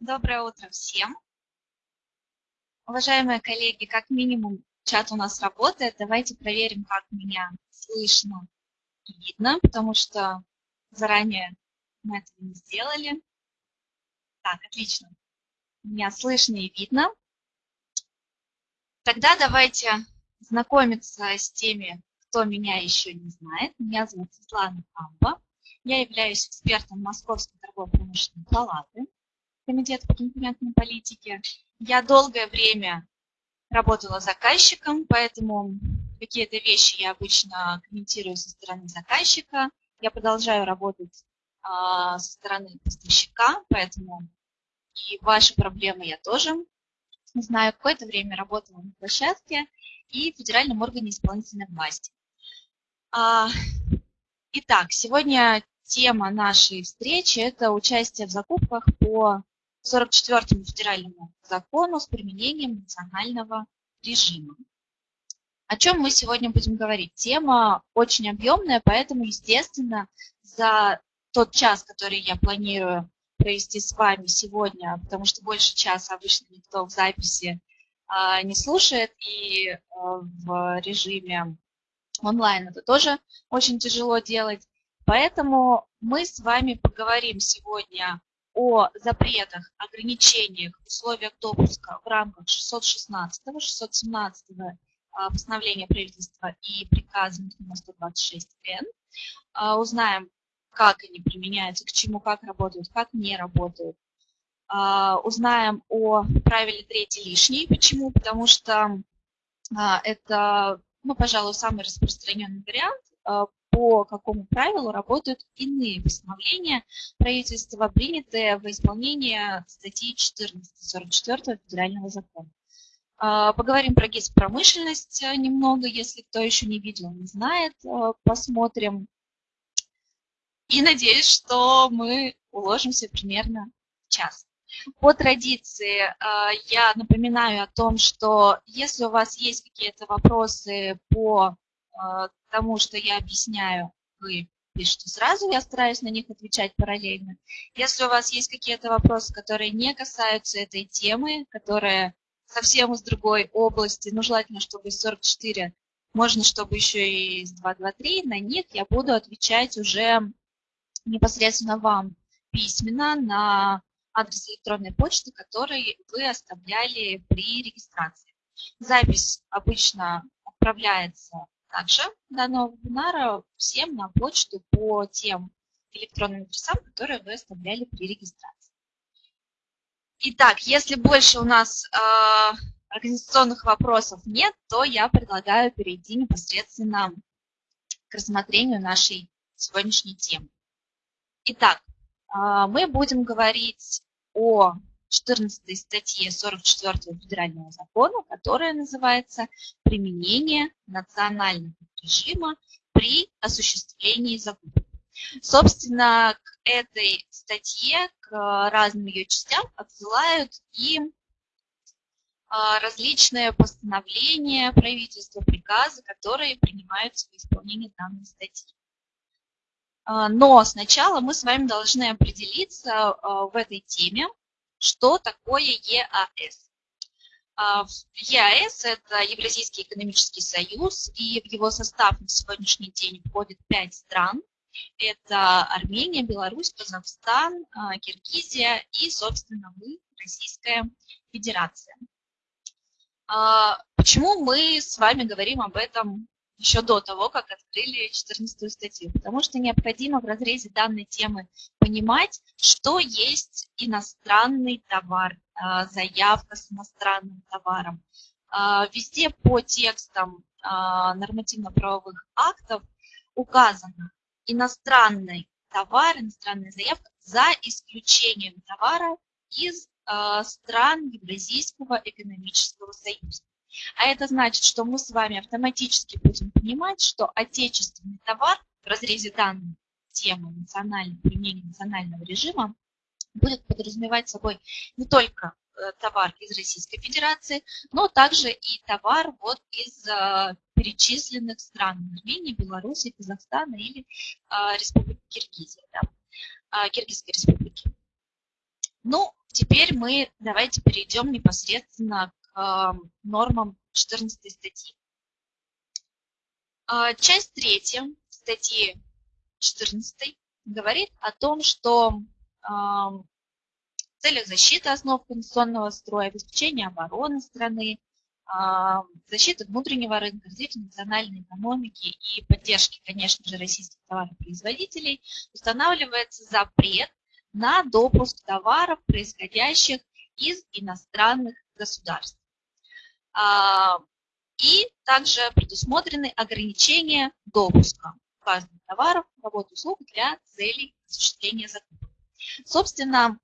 Доброе утро всем. Уважаемые коллеги, как минимум чат у нас работает. Давайте проверим, как меня слышно и видно, потому что заранее мы этого не сделали. Так, отлично. Меня слышно и видно. Тогда давайте знакомиться с теми, кто меня еще не знает. Меня зовут Светлана Амба. Я являюсь экспертом Московской торгово-промышленной палаты. Комитета по конкурентной политике. Я долгое время работала заказчиком, поэтому какие-то вещи я обычно комментирую со стороны заказчика. Я продолжаю работать а, со стороны поставщика, поэтому и ваши проблемы я тоже знаю. Какое-то время работала на площадке и в федеральном органе исполнительной власти. А, итак, сегодня тема нашей встречи – это участие в закупках по 44 федеральному закону с применением национального режима. О чем мы сегодня будем говорить? Тема очень объемная, поэтому, естественно, за тот час, который я планирую провести с вами сегодня, потому что больше часа обычно никто в записи а, не слушает, и а, в режиме онлайн это тоже очень тяжело делать. Поэтому мы с вами поговорим сегодня о запретах, ограничениях, условиях допуска в рамках 616, 617 а, постановления правительства и приказа номер 126Н. А, узнаем, как они применяются, к чему, как работают, как не работают. А, узнаем о правиле третий лишний. Почему? Потому что это, ну, пожалуй, самый распространенный вариант по какому правилу работают иные постановления правительства, принятые в исполнение статьи 1444 Федерального закона. А, поговорим про гиспромышленность немного, если кто еще не видел, не знает, а, посмотрим. И надеюсь, что мы уложимся примерно в час. По традиции а, я напоминаю о том, что если у вас есть какие-то вопросы по а, тому, что я объясняю, вы пишите сразу, я стараюсь на них отвечать параллельно. Если у вас есть какие-то вопросы, которые не касаются этой темы, которые совсем из другой области, ну, желательно, чтобы из 44, можно, чтобы еще и из 223, на них я буду отвечать уже непосредственно вам письменно на адрес электронной почты, который вы оставляли при регистрации. Запись обычно отправляется также данного вебинара всем на почту по тем электронным адресам, которые вы оставляли при регистрации. Итак, если больше у нас э, организационных вопросов нет, то я предлагаю перейти непосредственно к рассмотрению нашей сегодняшней темы. Итак, мы будем говорить о 14 статье 44 федерального закона, которая называется «Применение национального режима при осуществлении закупок». Собственно, к этой статье, к разным ее частям отсылают и а, различные постановления правительства, приказы, которые принимаются в исполнении данной статьи. А, но сначала мы с вами должны определиться а, в этой теме, что такое ЕАС. А, ЕАС – это Евразийский экономический союз, и в его состав на сегодняшний день входит пять стран. Это Армения, Беларусь, Казахстан, Киргизия и, собственно, мы, Российская Федерация. Почему мы с вами говорим об этом еще до того, как открыли 14 статью, потому что необходимо в разрезе данной темы понимать, что есть иностранный товар, а, заявка с иностранным товаром. А, везде по текстам а, нормативно-правовых актов указано иностранный товар, иностранная заявка за исключением товара из стран Евразийского экономического союза. А это значит, что мы с вами автоматически будем понимать, что отечественный товар в разрезе данной темы национального применения национального режима будет подразумевать собой не только э, товар из Российской Федерации, но также и товар вот из э, перечисленных стран Армении, Беларуси, Казахстана или э, Республики Киргизия, да, Киргизской республики. Ну, теперь мы давайте перейдем непосредственно нормам 14 статьи. Часть третья статьи 14 говорит о том, что в целях защиты основ конституционного строя, обеспечения обороны страны, защиты внутреннего рынка, развития национальной экономики и поддержки, конечно же, российских товаропроизводителей устанавливается запрет на допуск товаров, происходящих из иностранных государств. И также предусмотрены ограничения допуска указанных товаров, работ, услуг для целей осуществления закупок. Собственно,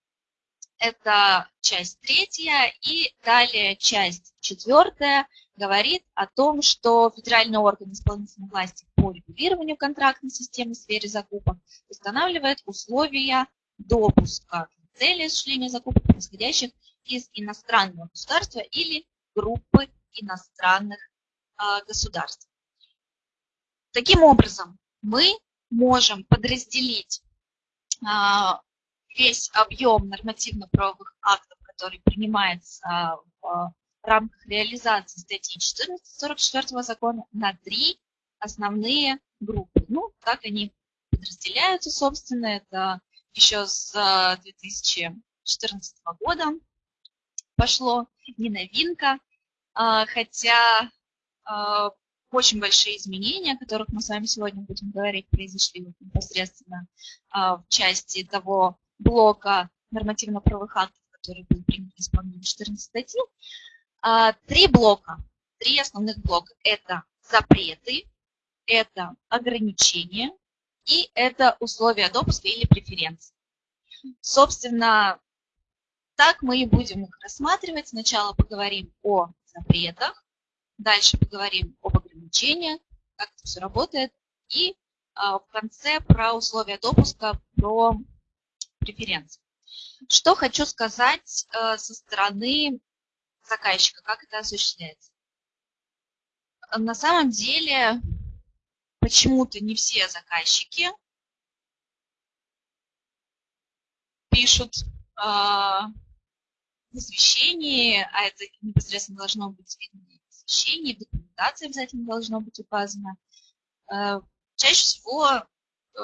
это часть третья, и далее часть четвертая говорит о том, что федеральный орган исполнительной власти по регулированию контрактной системы в сфере закупок устанавливает условия допуска цели осуществления закупок, происходящих из иностранного государства или группы иностранных а, государств. Таким образом, мы можем подразделить а, весь объем нормативно-правовых актов, который принимается в рамках реализации статьи 1444 закона на три основные группы. Ну, как они подразделяются, собственно, это еще с 2014 года пошло, не новинка, а, хотя а, очень большие изменения, о которых мы с вами сегодня будем говорить, произошли непосредственно а, в части того блока нормативно-правовых актов, который был принят в исполнении 14 статьи. Три блока, три основных блока – это запреты, это ограничения и это условия допуска или преференции. Собственно, так мы и будем их рассматривать. Сначала поговорим о запретах, дальше поговорим об ограничениях, как это все работает, и а, в конце про условия допуска, про преференции. Что хочу сказать э, со стороны заказчика, как это осуществляется. На самом деле, почему-то не все заказчики пишут э, в извещении, а это непосредственно должно быть в извещении, в документации обязательно должно быть указано. Э, чаще всего э,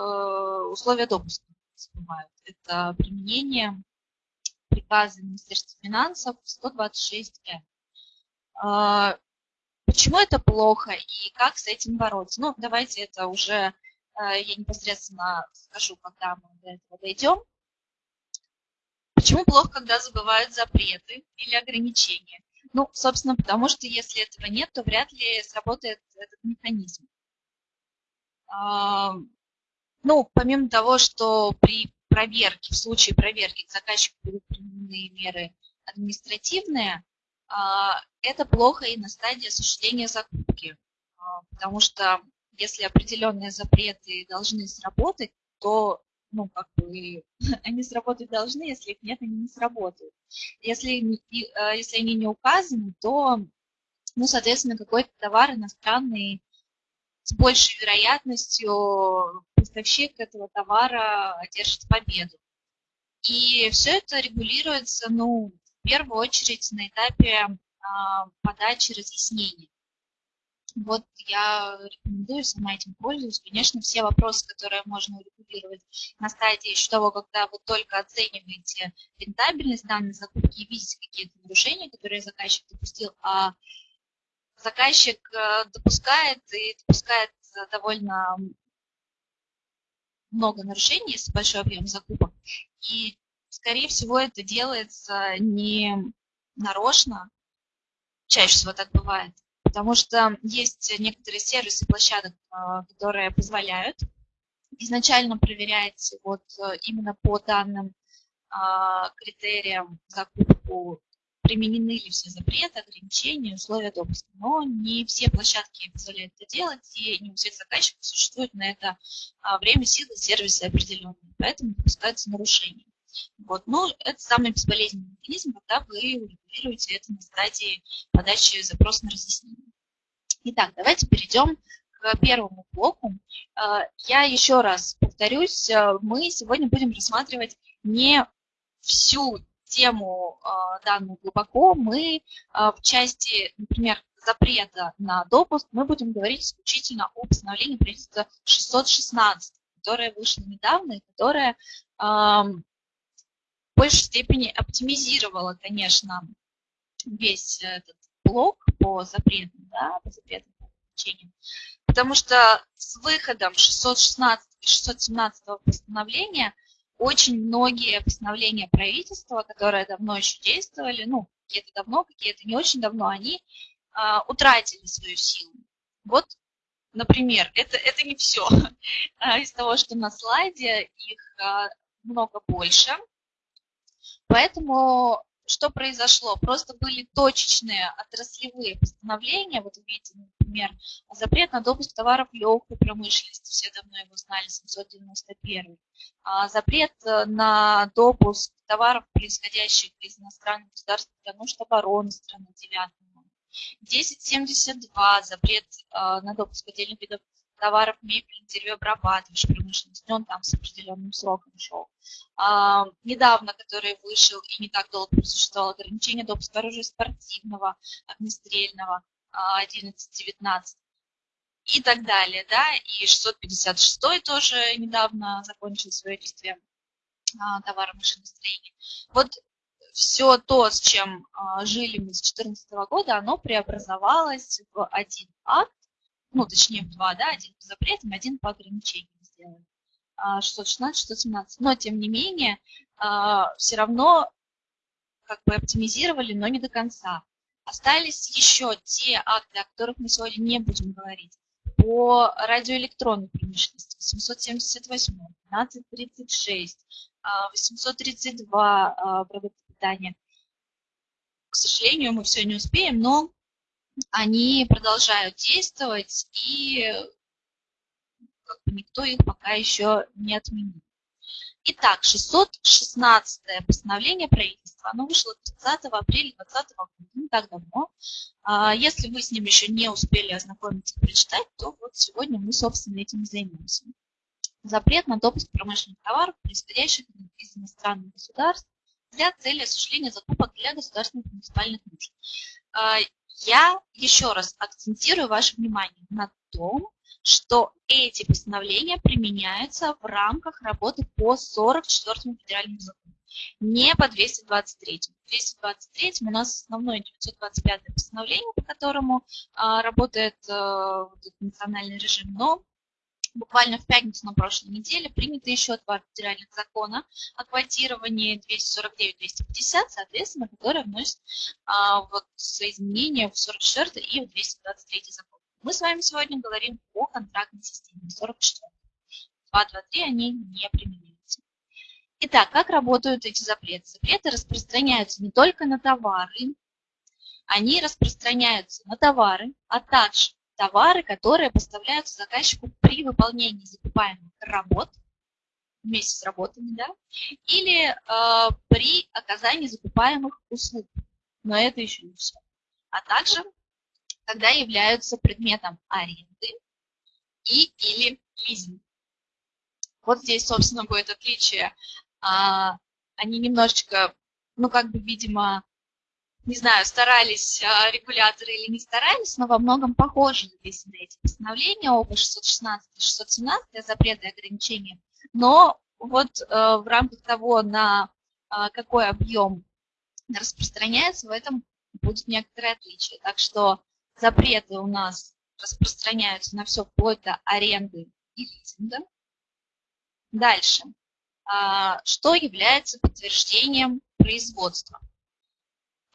условия допуска всплывают. Это применение приказа Министерства финансов 126М. А, почему это плохо и как с этим бороться? Ну, давайте это уже я непосредственно скажу, когда мы до этого дойдем. Почему плохо, когда забывают запреты или ограничения? Ну, собственно, потому что если этого нет, то вряд ли сработает этот механизм. А, ну, помимо того, что при проверке, в случае проверки к заказчику будут применены меры административные, а, это плохо и на стадии осуществления закупки, а, потому что если определенные запреты должны сработать, то ну, как бы, они сработать должны, если их нет, они не сработают. Если, а, если они не указаны, то, ну, соответственно, какой-то товар иностранный с большей вероятностью поставщик этого товара одержит победу. И все это регулируется, ну, в первую очередь на этапе а, подачи разъяснений. Вот я рекомендую, сама этим пользуюсь. Конечно, все вопросы, которые можно урегулировать на стадии еще того, когда вы только оцениваете рентабельность данной закупки и видите какие-то нарушения, которые заказчик допустил, а заказчик э, допускает и допускает довольно много нарушений, если большой объем закупок. И, скорее всего, это делается не нарочно, чаще всего так бывает, потому что есть некоторые сервисы площадок, э, которые позволяют изначально проверять вот э, именно по данным критериям закупку применены ли все запреты, ограничения, условия допуска. Но не все площадки позволяют это делать, и не у всех заказчиков существует на это а, время, силы, сервисы определенные, поэтому допускаются нарушения. Вот. Но это самый безболезненный механизм, когда вы урегулируете это на стадии подачи запроса на разъяснение. Итак, давайте перейдем к первому блоку. Я еще раз повторюсь, мы сегодня будем рассматривать не всю тему данную глубоко. Мы в части, например, запрета на допуск мы будем говорить исключительно о постановлении правительства 616, которое вышло недавно и которое э, в большей степени оптимизировало, конечно, весь этот блок по запретам, да, по ограничениям. Потому что с выходом 616 и 617 постановления очень многие постановления правительства, которые давно еще действовали, ну, какие-то давно, какие-то не очень давно, они а, утратили свою силу. Вот, например, это, это не все. А, из того, что на слайде, их а, много больше. Поэтому что произошло? Просто были точечные отраслевые постановления. Вот видите, например, запрет на допуск товаров легкой промышленности, все давно его знали, 791. А запрет э, на допуск товаров, происходящих из иностранных государств для нужд обороны страны 9 1072 запрет э, на допуск отдельных видов товаров, мебель, деревообрабатывающей промышленности, он там с определенным сроком шел. А, недавно, который вышел и не так долго просуществовал ограничение допуска оружия спортивного, огнестрельного, 11-19 а, и так далее, да, и 656 тоже недавно закончил свое действие а, товара машиностроения. Вот все то, с чем а, жили мы с 2014 года, оно преобразовалось в один акт, ну, точнее, в два, да, один по запретам, один по ограничениям сделали. 616, 617. Но, тем не менее, а, все равно как бы оптимизировали, но не до конца. Остались еще те акты, о которых мы сегодня не будем говорить. По радиоэлектронной промышленности 778, 1236, 832 продукты питания. К сожалению, мы все не успеем, но они продолжают действовать, и как бы никто их пока еще не отменил. Итак, 616 постановление правительства, оно вышло 30 апреля 2020 года, не так давно. А, если вы с ним еще не успели ознакомиться и прочитать, то вот сегодня мы, собственно, этим и займемся. Запрет на допуск промышленных товаров, происходящих из иностранных государств, для цели осуществления закупок для государственных муниципальных нужд. Я еще раз акцентирую ваше внимание на том, что эти постановления применяются в рамках работы по 44 федеральному закону, не по 223. 223 у нас основное 925 постановление, по которому а, работает а, национальный режим, но буквально в пятницу на прошлой неделе принято еще два федеральных закона о квотировании 249-250, соответственно, которые вносят а, вот, свои изменения в 44 и в 223 закон. Мы с вами сегодня говорим о контрактной системе 44. 223 они не применяются. Итак, как работают эти запреты? Запреты распространяются не только на товары, они распространяются на товары, а также товары, которые поставляются заказчику при выполнении закупаемых работ, вместе с работами, да, или э, при оказании закупаемых услуг. Но это еще не все. А также, когда являются предметом аренды и или лизинг. Вот здесь, собственно, будет отличие. А, они немножечко, ну, как бы, видимо, не знаю, старались а, регуляторы или не старались, но во многом похожи написаны эти постановления, оба 616 и 617, запреты и ограничения. Но вот э, в рамках того, на э, какой объем распространяется, в этом будет некоторое отличие. Так что запреты у нас распространяются на все вплоть до аренды и лизинга. Дальше. А, что является подтверждением производства?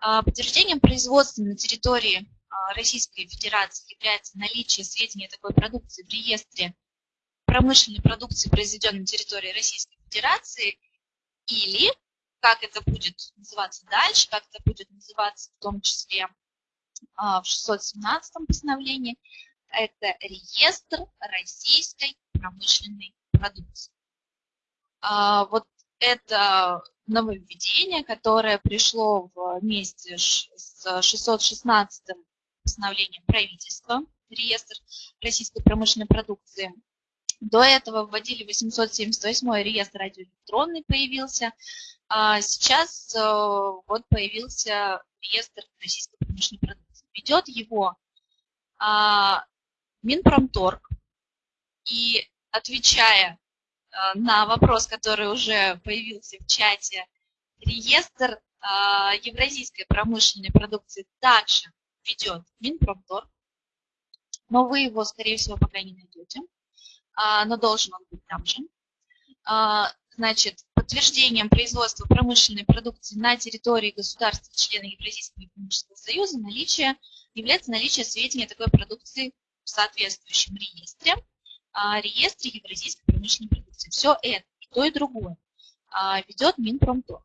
А, подтверждением производства на территории а, Российской Федерации является наличие сведений такой продукции в реестре промышленной продукции, произведенной на территории Российской Федерации, или, как это будет называться дальше, как это будет называться в том числе а, в 617 постановлении, это реестр российской промышленной продукции. Вот это нововведение, которое пришло вместе с 616 постановлением правительства реестр российской промышленной продукции. До этого вводили 878 реестр радиоэлектронный появился. А сейчас э, вот появился реестр российской промышленной продукции. Ведет его а, Минпромторг. И отвечая на вопрос, который уже появился в чате, реестр а, евразийской промышленной продукции также ведет Минпромторг, но вы его, скорее всего, пока не найдете. А, но должен он быть там же. А, значит, подтверждением производства промышленной продукции на территории государства члена Евразийского экономического союза наличие, является наличие сведений о такой продукции в соответствующем реестре, а, реестре Евразийской промышленной продукции. Все это, и то, и другое, ведет Минпромторг.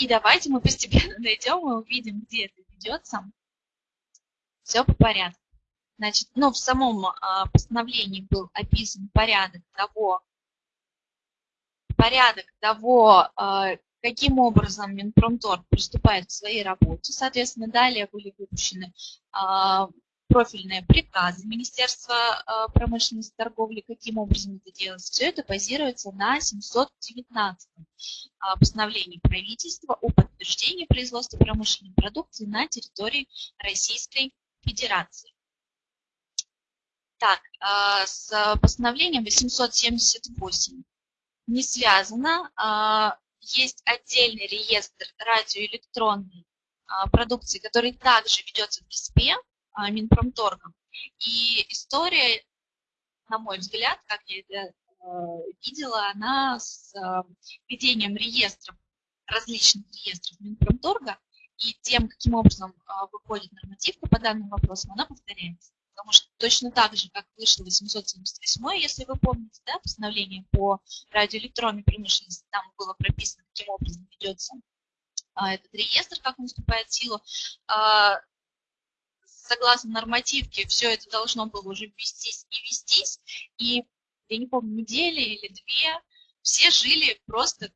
И давайте мы постепенно найдем и увидим, где это ведется. Все по порядку. Значит, ну, в самом а, постановлении был описан порядок того, порядок того, а, каким образом Минпромторг приступает к своей работе. Соответственно, далее были выпущены а, профильные приказы Министерства промышленности и торговли, каким образом это делается. Все это базируется на 719 постановлении правительства о подтверждении производства промышленной продукции на территории Российской Федерации. Так, а, с постановлением 878 не связано. А, есть отдельный реестр радиоэлектронной а, продукции, который также ведется в ГИСПе Минпромторгом. И история, на мой взгляд, как я это видела, она с ведением реестров, различных реестров Минпромторга и тем, каким образом выходит нормативка по данному вопросу, она повторяется потому что точно так же, как вышло 878, если вы помните, да, постановление по радиоэлектронной промышленности, там было прописано, каким образом ведется а, этот реестр, как он вступает в силу. Согласно нормативке, все это должно было уже ввестись и вестись, и, я не помню, недели или две, все жили просто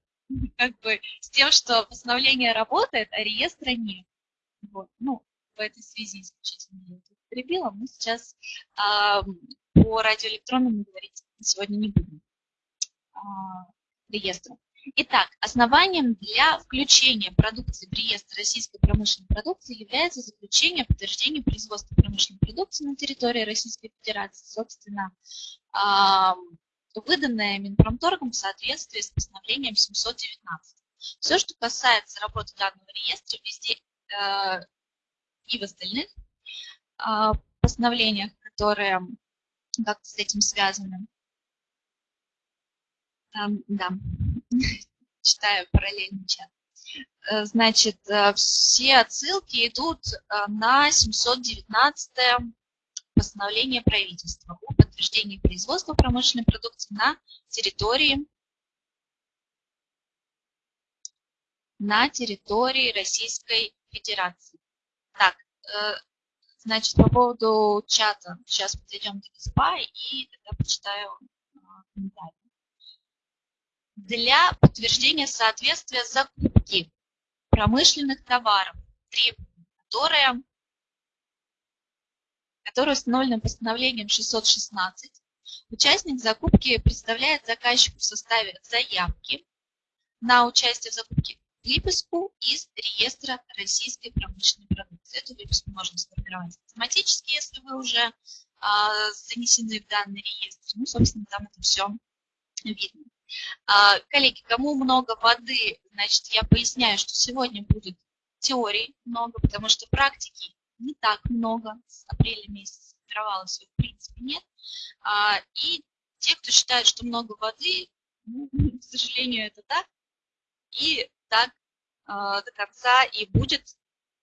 как бы с тем, что постановление работает, а реестра нет. Вот. Ну, в этой связи исключительно я это употребила, мы сейчас а, по радиоэлектронному говорить сегодня не будем а, реестру. Итак, основанием для включения продукции в реестр российской промышленной продукции является заключение подтверждения производства промышленной продукции на территории Российской Федерации, собственно, а, выданное Минпромторгом в соответствии с постановлением 719. Все, что касается работы данного реестра, везде э, и в остальных а, постановлениях, которые как-то с этим связаны. Да, читаю параллельный чат. Э, значит, э, все отсылки идут э, на 719 постановление правительства о подтверждении производства промышленной продукции на территории на территории Российской Федерации. Так, значит, по поводу чата, сейчас подойдем к СПА и тогда почитаю комментарии. Для подтверждения соответствия закупки промышленных товаров, требований, которые, которые установлены постановлением 616, участник закупки представляет заказчику в составе заявки на участие в закупке выписку из реестра российской промышленной продукции. Эту выписку можно сформировать автоматически, если вы уже а, занесены в данный реестр. Ну, собственно, там это все видно. А, коллеги, кому много воды, значит, я поясняю, что сегодня будет теории много, потому что практики не так много. С апреля месяца сформировалось в принципе нет. А, и те, кто считает, что много воды, ну, к сожалению, это так. И так э, до конца и будет,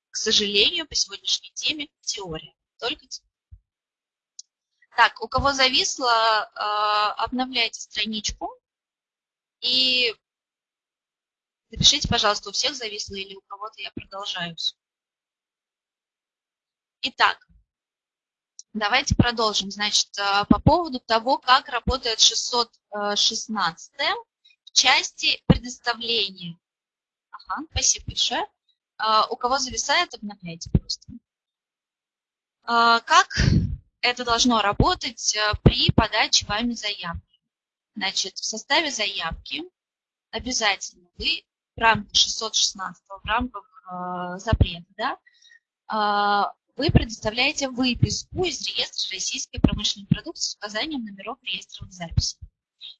к сожалению, по сегодняшней теме теория. Только теория. Так, у кого зависло, обновляйте страничку и напишите, пожалуйста, у всех зависло или у кого-то я продолжаю. Итак, давайте продолжим. Значит, э, по поводу того, как работает 616 в части предоставления Ага, спасибо большое. А, у кого зависает, обновляйте просто. Как это должно работать при подаче вами заявки? Значит, в составе заявки обязательно вы в рамках 616 в рамках э, запрета, да, э, вы предоставляете выписку из реестра российской промышленной продукции с указанием номеров реестровых записей.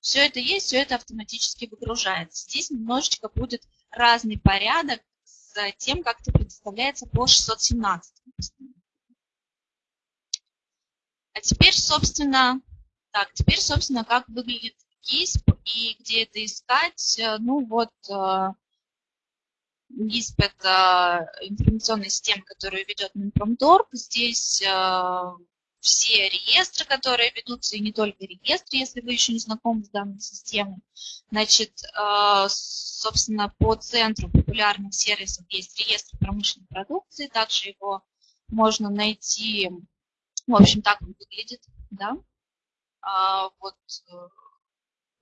Все это есть, все это автоматически выгружается. Здесь немножечко будет разный порядок с тем, как это предоставляется по 617. А теперь, собственно, так, теперь, собственно, как выглядит ГИСП и где это искать. Ну вот, э, ГИСП – это информационная система, которую ведет Минпромторг. Здесь э, все реестры, которые ведутся, и не только реестры, если вы еще не знакомы с данной системой. Значит, э, собственно, по центру популярных сервисов есть реестр промышленной продукции, также его можно найти, в общем, так он выглядит, да. А, вот э,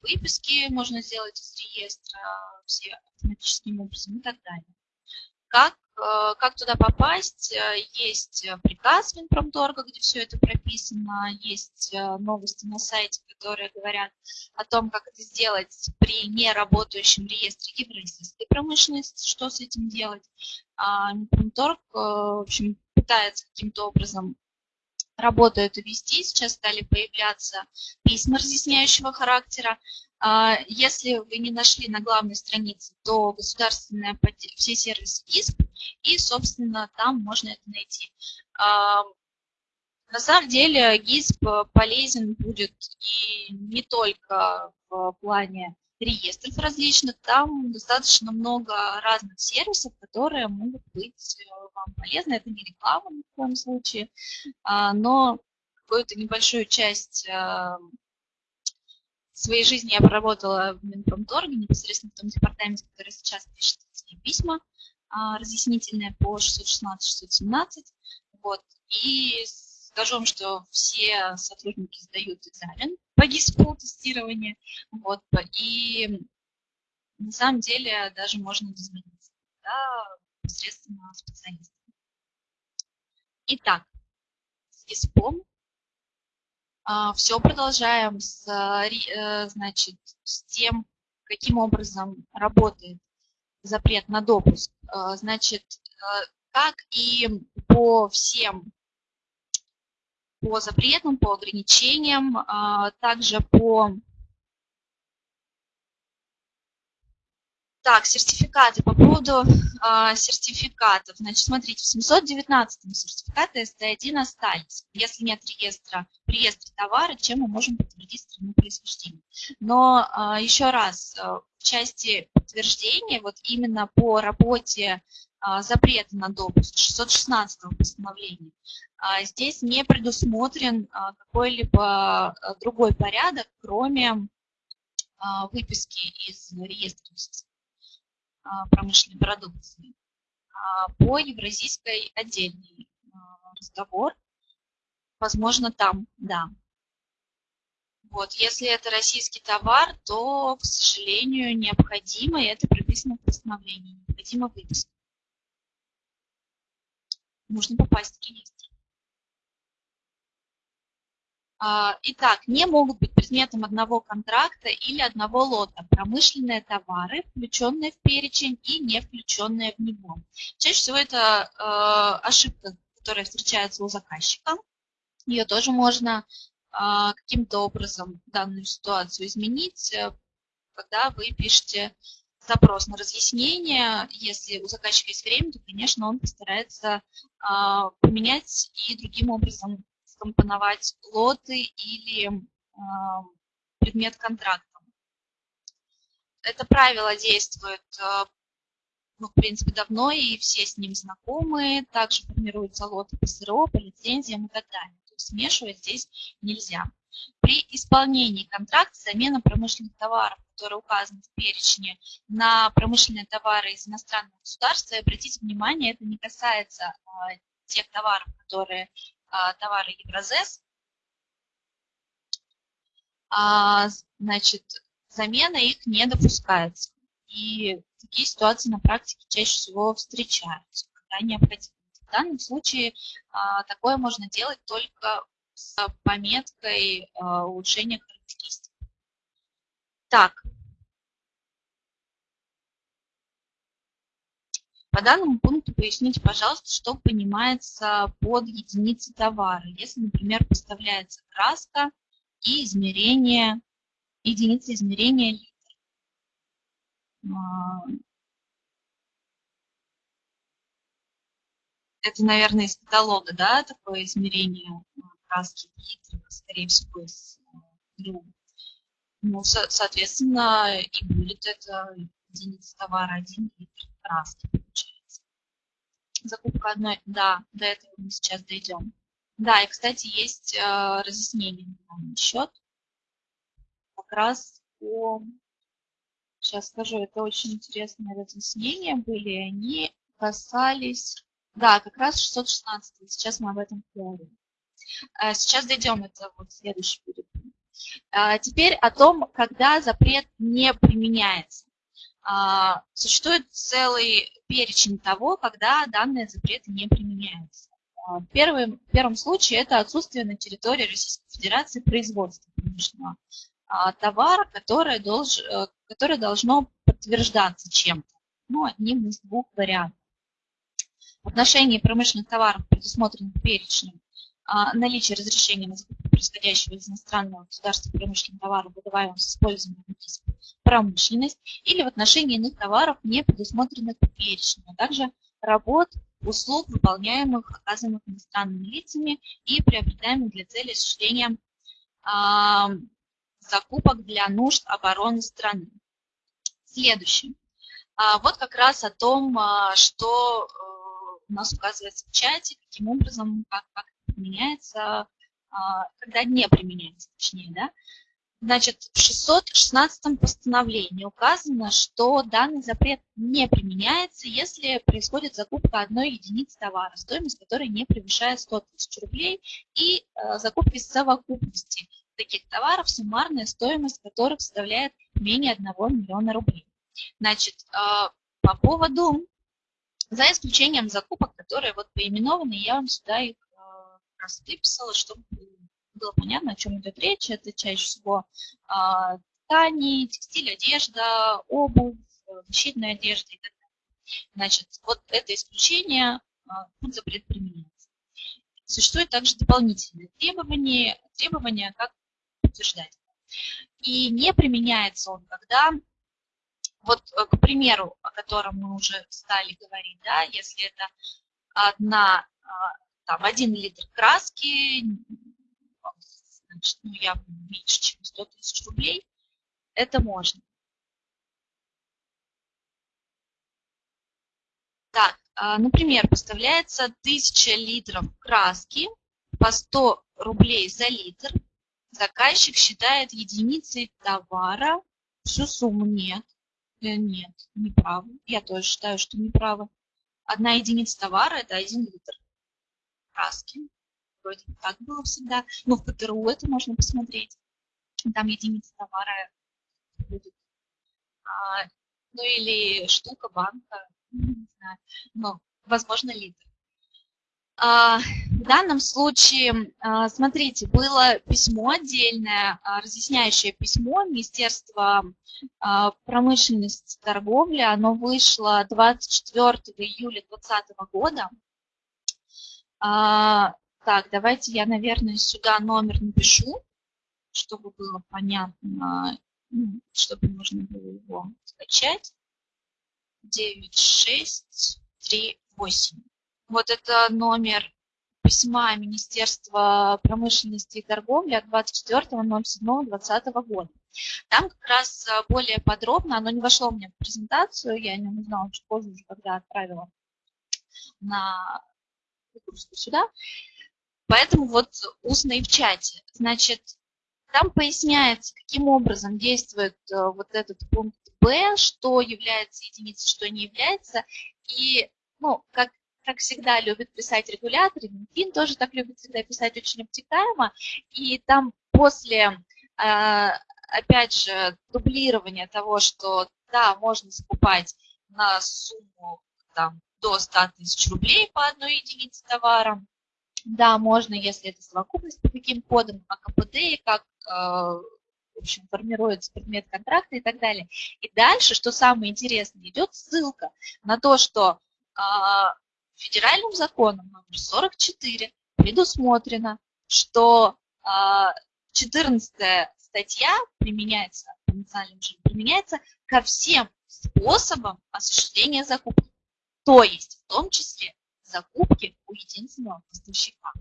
выписки можно сделать из реестра, все автоматическим образом и так далее. Как, э, как туда попасть? Э, есть приказ Минпромторга, где все это прописано, есть новости на сайте, которые говорят о том, как это сделать при неработающем реестре евразийской промышленности, что с этим делать. А Минпромторг, в общем, пытается каким-то образом работу эту вести. Сейчас стали появляться письма разъясняющего характера. А, если вы не нашли на главной странице, то государственная все сервисы ГИСП, и, собственно, там можно это найти. А, на самом деле ГИСП полезен будет и не только в плане реестров различных, там достаточно много разных сервисов, которые могут быть э, вам полезны. Это не реклама ни в коем случае, а, но какую-то небольшую часть э, своей жизни я поработала в Минпромторге, непосредственно в том департаменте, который сейчас пишет письма а, разъяснительные по 616-617. Вот. И скажу вам, что все сотрудники сдают экзамен по ГИСПу тестирования. Вот. И на самом деле даже можно дозвониться да, посредством специалиста. Итак, с ГИСПом а, Все продолжаем с, э, значит, с тем, каким образом работает запрет на допуск. А, значит, э, как и по всем, по запретам, по ограничениям, а, также по Так, сертификаты. По поводу э, сертификатов. Значит, смотрите, в 719 сертификаты ST1 остались. Если нет реестра, в реестре товара, чем мы можем подтвердить страну происхождения. Но э, еще раз, э, в части подтверждения, вот именно по работе запрета на допуск 616 постановления, здесь не предусмотрен э, какой-либо другой порядок, кроме выписки из реестра а, промышленной продукции. А, по евразийской отдельный а, разговор. Возможно, там, да. Вот, если это российский товар, то, к сожалению, необходимо, и это прописано в постановлении, необходимо выписка. Нужно попасть в реестр. А, итак, не могут быть предметом одного контракта или одного лота промышленные товары, включенные в перечень и не включенные в него. Чаще всего это э, ошибка, которая встречается у заказчика. Ее тоже можно э, каким-то образом данную ситуацию изменить, э, когда вы пишете запрос на разъяснение. Если у заказчика есть время, то, конечно, он постарается поменять и другим образом скомпоновать лоты или предмет контракта. Это правило действует, э, ну, в принципе, давно, и все с ним знакомы. Также формируются лоты по СРО, по лицензиям и так далее. То есть смешивать здесь нельзя. При исполнении контракта замена промышленных товаров, которые указаны в перечне, на промышленные товары из иностранного государства, и обратите внимание, это не касается а, тех товаров, которые а, товары Евразес, а, значит, замена их не допускается. И такие ситуации на практике чаще всего встречаются, когда необходимо В данном случае а, такое можно делать только с пометкой а, улучшения характеристик. Так. По данному пункту поясните, пожалуйста, что понимается под единицей товара. Если, например, поставляется краска и измерение, единица измерения литр. А, это, наверное, из каталога, да, такое измерение краски литров, скорее всего, из друга. Ну, со соответственно, и будет это единица товара 1 литр краски. Закупка одной, да, до этого мы сейчас дойдем. Да, и, кстати, есть э, разъяснение на счет. Как раз по... Сейчас скажу, это очень интересные разъяснения были. Они касались... Да, как раз 616. Сейчас мы об этом поговорим. Э, сейчас дойдем, это вот следующий будет. Э, теперь о том, когда запрет не применяется. Э, существует целый перечень того, когда данные запреты не применяются. В первом, в первом случае это отсутствие на территории Российской Федерации производства промышленного товара, которое, долж, которое должно подтверждаться чем-то, ну, одним из двух вариантов. В отношении промышленных товаров, предусмотренных перечнем, а, наличие разрешения на закупку происходящего из иностранного государства промышленного товара, выдаваемого с использованием промышленность, или в отношении иных товаров, не предусмотренных перечнем, а также работ, услуг, выполняемых, оказанных иностранными лицами и приобретаемых для цели осуществления э, закупок для нужд обороны страны. Следующее. А, вот как раз о том, а, что э, у нас указывается в чате, каким образом, как, как применяется, а, когда не применяется, точнее, да. Значит, в 616 постановлении указано, что данный запрет не применяется, если происходит закупка одной единицы товара, стоимость которой не превышает 100 тысяч рублей, и э, закупки совокупности таких товаров, суммарная стоимость которых составляет менее 1 миллиона рублей. Значит, э, по поводу, за исключением закупок, которые вот поименованы, я вам сюда их раз выписала, чтобы было понятно, о чем идет речь. Это чаще всего а, ткани, текстиль, одежда, обувь, защитная одежда и так далее. Значит, вот это исключение а, тут запрет применяется. Существует также дополнительные требования, требования как подтверждать. И не применяется он, когда, вот, к примеру, о котором мы уже стали говорить, да, если это одна а, там, 1 литр краски, значит, ну, явно меньше, чем 100 тысяч рублей, это можно. Так, а, например, поставляется 1000 литров краски по 100 рублей за литр. Заказчик считает единицей товара всю сумму. Нет, э, нет, неправо. Я тоже считаю, что неправо. Одна единица товара – это 1 литр краски. Вроде так было всегда. Но в ПТРУ это можно посмотреть. Там единица товара будет. А, ну или штука, банка, не знаю. Но, возможно, литр. А, в данном случае, а, смотрите, было письмо отдельное, а, разъясняющее письмо Министерства промышленности и торговли. Оно вышло 24 июля 2020 года. Так, давайте я, наверное, сюда номер напишу, чтобы было понятно, ну, чтобы можно было его скачать. 9638. Вот это номер письма Министерства промышленности и торговли от 24.07.2020 года. Там как раз а, более подробно, оно не вошло меня в презентацию, я о нем узнала чуть позже, уже когда отправила на выгрузку сюда. Поэтому вот устно и в чате. Значит, там поясняется, каким образом действует э, вот этот пункт Б, что является единицей, что не является. И, ну, как, как всегда любит писать регулятор, Минфин тоже так любит всегда писать очень обтекаемо. И там после, э, опять же, дублирования того, что да, можно закупать на сумму там до 100 тысяч рублей по одной единице товара. Да, можно, если это совокупность по каким кодам, как КПД, как э, в общем, формируется предмет контракта и так далее. И дальше, что самое интересное, идет ссылка на то, что э, федеральным законом номер 44 предусмотрено, что 14 а, статья применяется, применяется ко всем способам осуществления закупки, то есть в том числе закупки у единственного поставщика.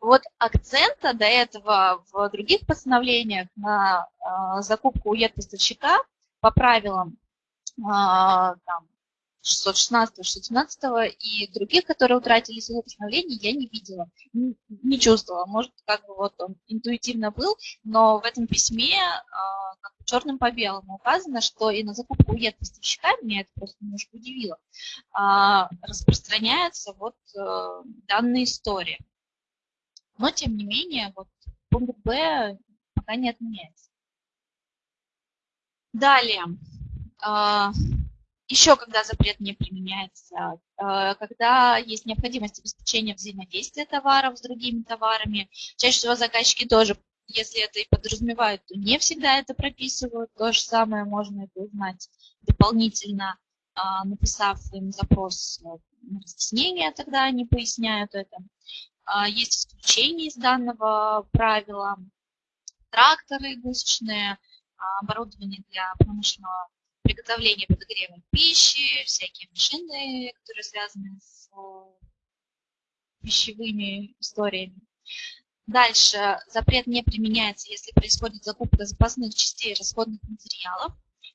Вот акцента до этого в других постановлениях на э, закупку у поставщика по правилам э, там, 616, 617 и других, которые утратили свое постановление, я не видела, не чувствовала. Может, как бы вот он интуитивно был, но в этом письме а, как черным по белому указано, что и на закупку УЕД поставщика, меня это просто немножко удивило, а, распространяется вот а, данная история. Но, тем не менее, вот пункт Б пока не отменяется. Далее. Еще когда запрет не применяется, э, когда есть необходимость обеспечения взаимодействия товаров с другими товарами. Чаще всего заказчики тоже, если это и подразумевают, то не всегда это прописывают. То же самое можно это узнать дополнительно, а, написав им запрос на разъяснение, тогда они поясняют это. Есть исключения из данного правила. Тракторы гусечные, оборудование для промышленного приготовление подогрева пищи, всякие машины, которые связаны с э, пищевыми историями. Дальше запрет не применяется, если происходит закупка запасных частей расходных материалов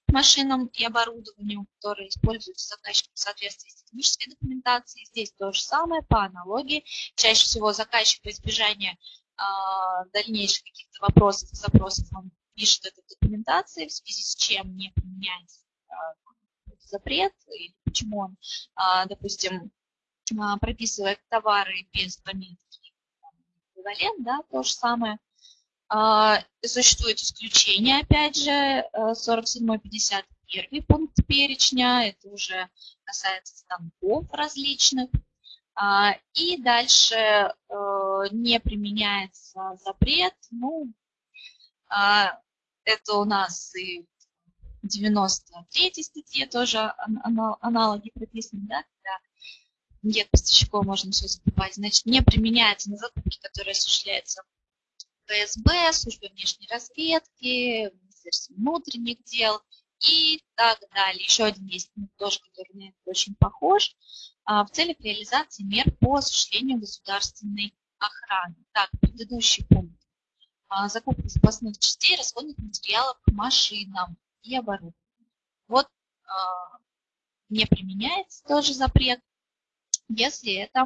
машинам и оборудованию, которые используются заказчиком в соответствии с технической документацией. Здесь то же самое, по аналогии. Чаще всего заказчик по избежанию э, дальнейших каких-то вопросов запросов он пишет эту документацию, в связи с чем не применяется запрет, или почему он, а, допустим, а, прописывает товары без пометки эквивалент, да, то же самое. А, существует исключение, опять же, 47-51 пункт перечня, это уже касается станков различных. И дальше э, не применяется запрет, ну, это у нас и 93 статье тоже аналоги прописаны, да, когда нет поставщиков, можно все закупать. Значит, не применяется на закупки, которые осуществляются ФСБ, службой внешней разведки, Министерством внутренних дел и так далее. Еще один есть тоже, который на это очень похож, а, в целях реализации мер по осуществлению государственной охраны. Так, предыдущий пункт. А, закупка запасных частей, расходных материалов к машинам и оборудование. Вот э, не применяется тоже запрет, если это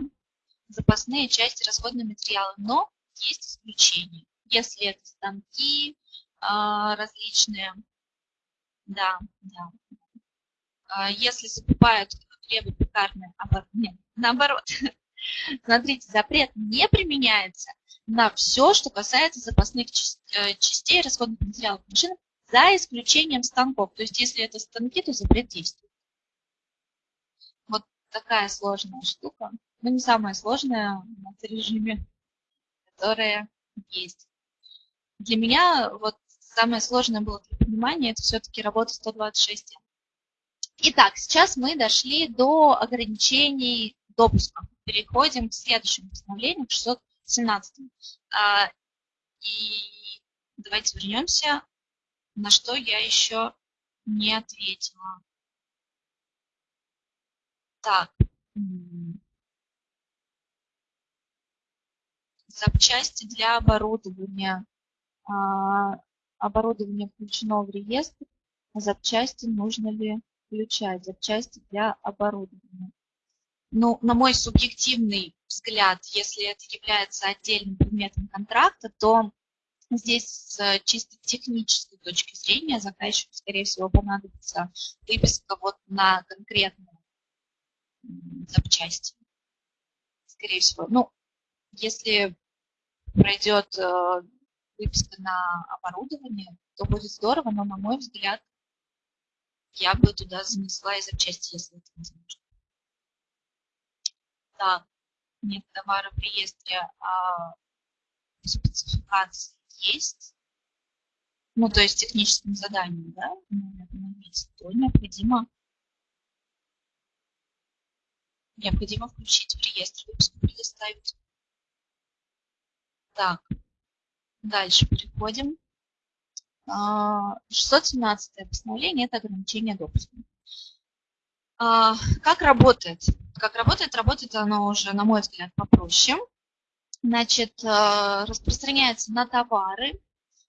запасные части расходные материалы, но есть исключения. Если это станки э, различные, да, да. Э, если закупают хлебопекарные, нет, наоборот, Смотрите, запрет не применяется на все, что касается запасных э, частей расходных материалов машины за исключением станков. То есть если это станки, то запрет действует. Вот такая сложная штука. Но не самая сложная в режиме, которая есть. Для меня вот самое сложное было для понимания, это все-таки работа 126. Итак, сейчас мы дошли до ограничений допуска. Переходим к следующему постановлению, к 617. А, и давайте вернемся на что я еще не ответила. Так. Запчасти для оборудования. А, оборудование включено в реестр. Запчасти нужно ли включать? Запчасти для оборудования. Ну, на мой субъективный взгляд, если это является отдельным предметом контракта, то Здесь чисто технической точки зрения заказчику, скорее всего, понадобится выписка вот на конкретную запчасти. Скорее всего. Ну, если пройдет э, выписка на оборудование, то будет здорово, но, на мой взгляд, я бы туда занесла и запчасти, если это возможно. Так, нет товара в реестре, а спецификации есть. Ну, то есть техническим заданием, да, то необходимо необходимо включить в реестр выпуск предоставить. Так, дальше переходим. 617 а, постановление – это ограничение допуска. А, как работает? Как работает? Работает оно уже, на мой взгляд, попроще. Значит, а, распространяется на товары,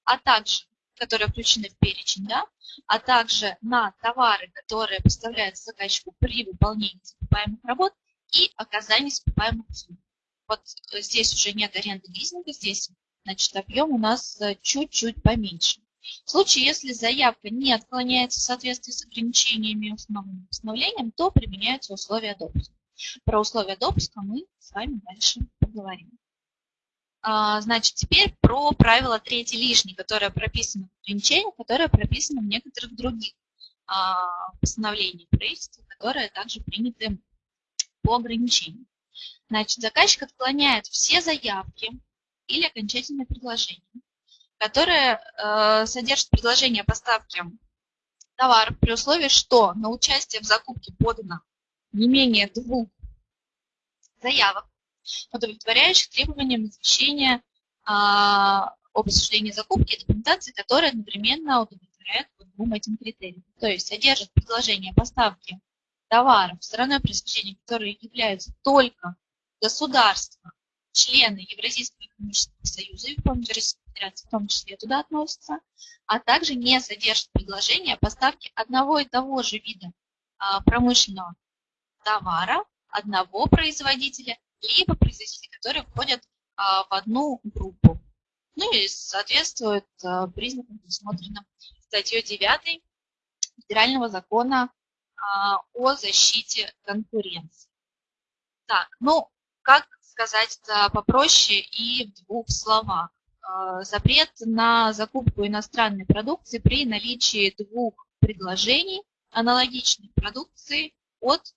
а также, которые включены в перечень, да, а также на товары, которые поставляются заказчику при выполнении закупаемых работ и оказании закупаемых услуг. Вот здесь уже нет аренды лизинга, здесь значит, объем у нас э, чуть-чуть поменьше. В случае, если заявка не отклоняется в соответствии с ограничениями установленным постановлением, то применяются условия допуска. Про условия допуска мы с вами дальше поговорим. А, значит, теперь про правило третий лишний, которое прописано в ограничениях, которое прописано в некоторых других а, постановлениях правительства, которые также приняты по ограничению. Значит, заказчик отклоняет все заявки или окончательные предложения, которые э, содержат предложение поставки товаров при условии, что на участие в закупке подано не менее двух заявок, удовлетворяющих требованиям извещения а, об осуществлении закупки и документации, которые одновременно удовлетворяют по двум этим критериям. То есть содержит предложение поставки товаров стороной пресечения, которые являются только государства, члены Евразийского экономического союза и в том числе туда относятся, а также не содержит предложения поставки одного и того же вида а, промышленного товара одного производителя, либо производители, которые входят а, в одну группу. Ну и соответствует а, признакам, предусмотренным статьей 9 Федерального закона о защите конкуренции. Так, ну, как сказать попроще и в двух словах. Запрет на закупку иностранной продукции при наличии двух предложений аналогичной продукции от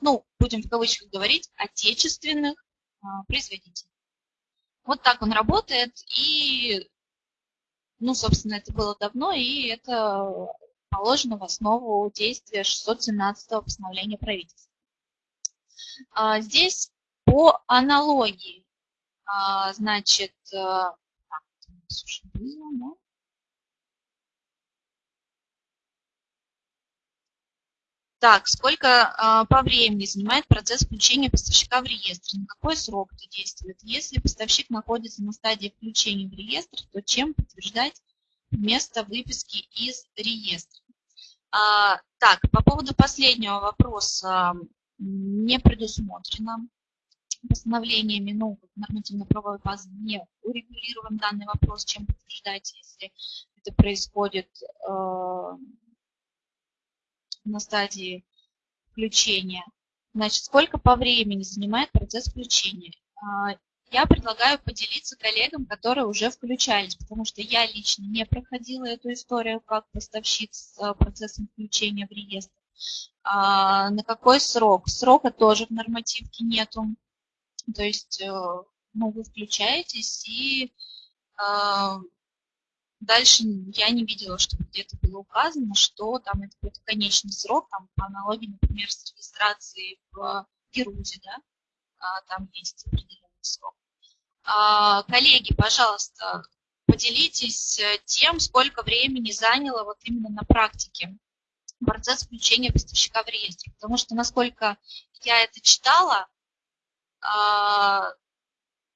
ну, будем в кавычках говорить, отечественных а, производителей. Вот так он работает, и, ну, собственно, это было давно, и это положено в основу действия 617 постановления правительства. А, здесь по аналогии, а, значит, так? Так, сколько а, по времени занимает процесс включения поставщика в реестр? На какой срок это действует? Если поставщик находится на стадии включения в реестр, то чем подтверждать место выписки из реестра? А, так, по поводу последнего вопроса не предусмотрено постановлениями, ну, нормативно-правовой базы не урегулирован данный вопрос, чем подтверждать, если это происходит э, на стадии включения. Значит, сколько по времени занимает процесс включения? А, я предлагаю поделиться коллегам, которые уже включались, потому что я лично не проходила эту историю как поставщик с а, процессом включения в реестр. А, на какой срок? Срока тоже в нормативке нету. То есть э, ну, вы включаетесь и Дальше я не видела, чтобы где-то было указано, что там это какой-то конечный срок, там по аналогии, например, с регистрацией в Герузе, да, а, там есть определенный срок. А, коллеги, пожалуйста, поделитесь э, тем, сколько времени заняло вот именно на практике процесс включения поставщика в реестр. Потому что, насколько я это читала, а,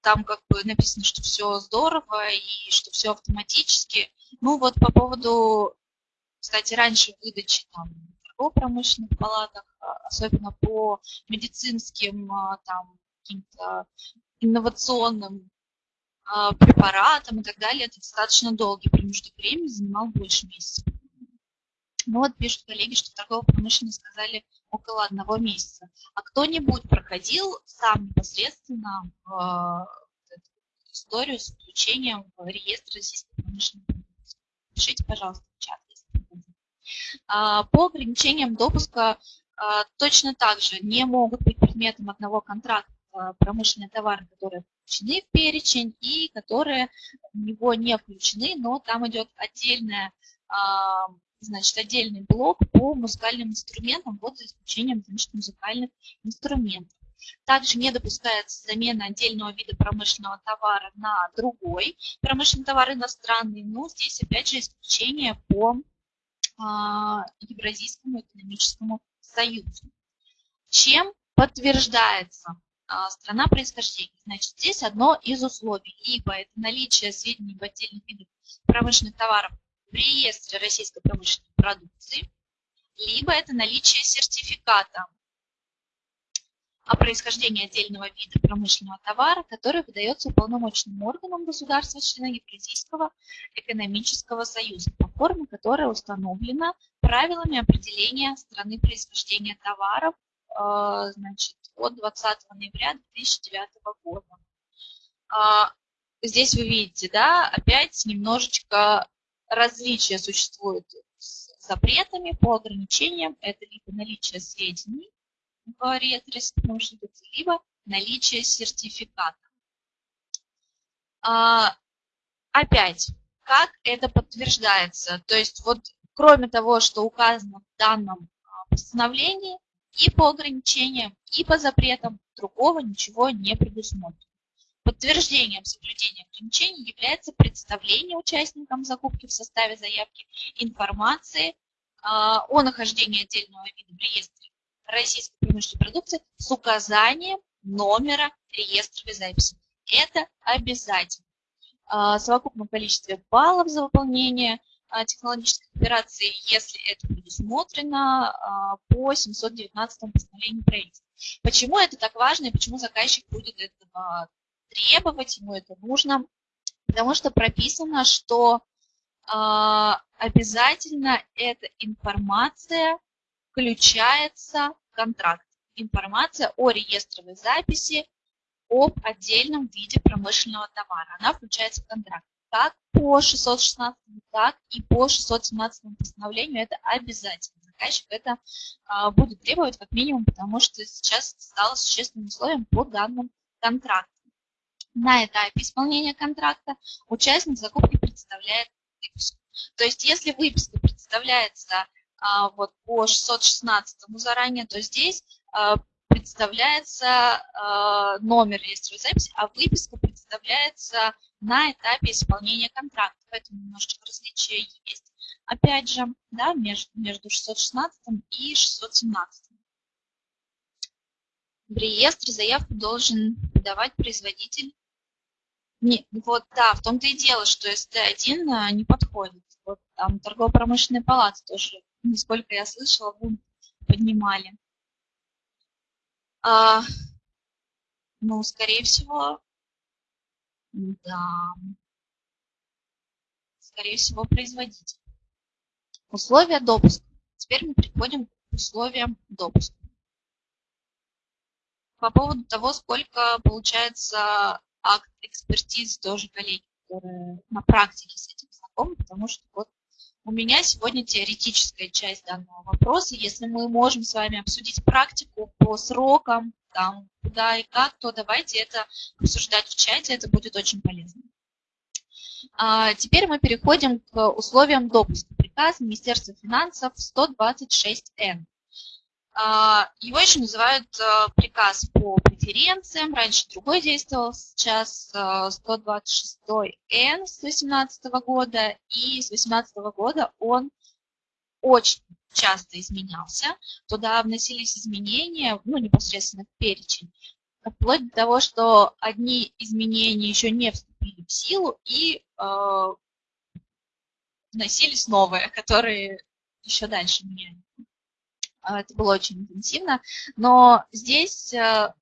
там как бы написано, что все здорово и что все автоматически. Ну вот по поводу, кстати, раньше выдачи там в промышленных палатах, а, особенно по медицинским а, там каким-то инновационным а, препаратам и так далее, это достаточно долгий промежуток времени, занимал больше месяца. Ну вот пишут коллеги, что торгово-промышленные сказали около одного месяца. А кто-нибудь проходил сам непосредственно в эту историю с включением в реестр российской промышленной продукции? Пишите, пожалуйста, в чат, если а, По ограничениям допуска точно так же не могут быть предметом одного контракта промышленные товары, которые включены в перечень и которые в него не включены, но там идет отдельная значит, отдельный блок по музыкальным инструментам, вот за исключением значит, музыкальных инструментов. Также не допускается замена отдельного вида промышленного товара на другой промышленный товар иностранный, но здесь опять же исключение по а, Евразийскому экономическому союзу. Чем подтверждается а, страна происхождения? Значит, здесь одно из условий. Либо это наличие сведений об отдельных видах промышленных товаров в российской промышленной продукции, либо это наличие сертификата о происхождении отдельного вида промышленного товара, который выдается уполномоченным органам государства-члена Евразийского экономического союза по форме, которая установлена правилами определения страны происхождения товаров э, значит, от 20 ноября 2009 года. А, здесь вы видите, да, опять немножечко различия существуют с запретами по ограничениям. Это либо наличие сведений в реестре промышленности, либо наличие сертификата. А, опять, как это подтверждается? То есть вот кроме того, что указано в данном а, постановлении, и по ограничениям, и по запретам другого ничего не предусмотрено. Подтверждением соблюдения ограничений является представление участникам закупки в составе заявки информации а, о нахождении отдельного вида в реестре российской промышленной продукции с указанием номера реестровой записи. Это обязательно. А, совокупном количестве баллов за выполнение а, технологических операций, если это предусмотрено по 719 постановлению правительства. Почему это так важно и почему заказчик будет этого требовать, ему это нужно, потому что прописано, что э, обязательно эта информация включается в контракт. Информация о реестровой записи об отдельном виде промышленного товара. Она включается в контракт. Как по 616, так и по 617 постановлению это обязательно. Заказчик это а, будет требовать как минимум, потому что сейчас стало существенным условием по данным контрактам. На этапе исполнения контракта участник закупки представляет выписку. То есть если выписка представляется а, вот по 616 заранее, то здесь а, представляется а, номер реестровой записи, а выписка представляется на этапе исполнения контракта. Поэтому немножечко различия есть. Опять же, да, между, между 616 и 617. В реестре заявку должен подавать производитель не, вот да, в том-то и дело, что СТ1 а, не подходит. Вот там торгово-промышленная палата тоже, насколько я слышала, бунт поднимали. А, ну, скорее всего, да, скорее всего, производитель. Условия допуска. Теперь мы переходим к условиям допуска. По поводу того, сколько получается акт экспертизы тоже коллеги, которые на практике с этим знакомы, потому что вот у меня сегодня теоретическая часть данного вопроса. Если мы можем с вами обсудить практику по срокам, там, куда и как, то давайте это обсуждать в чате, это будет очень полезно. А теперь мы переходим к условиям допуска. Приказ Министерства финансов 126Н. А, его еще называют а, приказ по преференциям. Раньше другой действовал, сейчас 126Н с 2018 года. И с 2018 года он очень часто изменялся. Туда вносились изменения, ну, непосредственно в перечень, вплоть до того, что одни изменения еще не вступили в силу и э, вносились новые, которые еще дальше меняются. А, это было очень интенсивно. Но здесь э,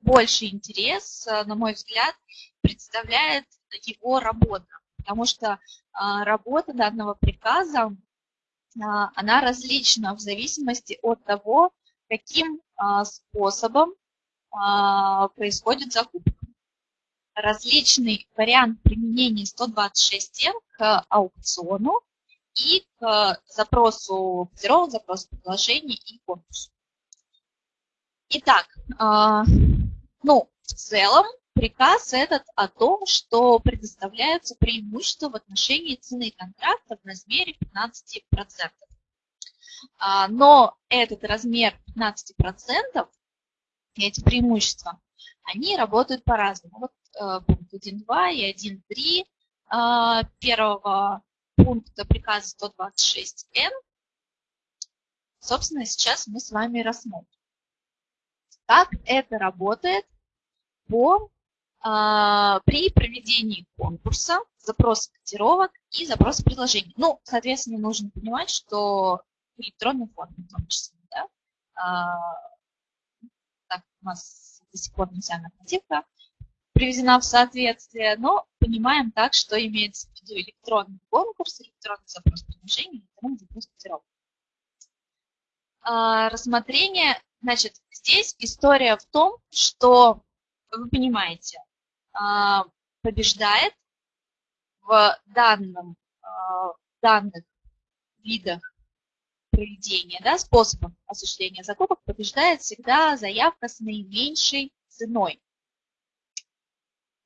больше интерес, э, на мой взгляд, представляет его работа, потому что а, работа данного приказа, а, она различна в зависимости от того, каким способом происходит закупка. Различный вариант применения 126 к аукциону и к запросу котировок, запросу предложений и конкурсу. Итак, а, ну, в целом приказ этот о том, что предоставляются преимущества в отношении цены контракта в размере 15%. А, но этот размер 15%, эти преимущества, они работают по-разному. Вот э, пункт 1.2 и 1.3 а, первого пункта приказа 126Н, собственно, сейчас мы с вами рассмотрим. Как это работает по, а, при проведении конкурса, запроса котировок и запроса предложений. Ну, соответственно, нужно понимать, что в электронной форме в том числе. Да? А, так, у нас до сих пор не вся нормативка приведена в соответствие, но понимаем так, что имеется в виду электронный конкурс, электронный запрос предложений, электронный запрос котировок. Рассмотрение Значит, здесь история в том, что, вы понимаете, а, побеждает в данном, а, данных видах проведения, да, способов осуществления закупок побеждает всегда заявка с наименьшей ценой.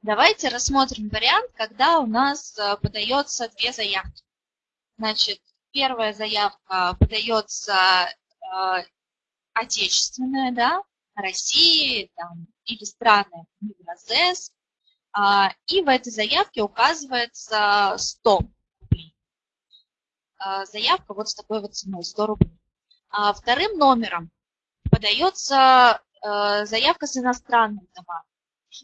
Давайте рассмотрим вариант, когда у нас а, подается две заявки. Значит, первая заявка подается отечественная, да, России там, или страны Евразес, а, и в этой заявке указывается 100 рублей. А, заявка вот с такой вот ценой, 100 рублей. А вторым номером подается а, заявка с иностранным товаром,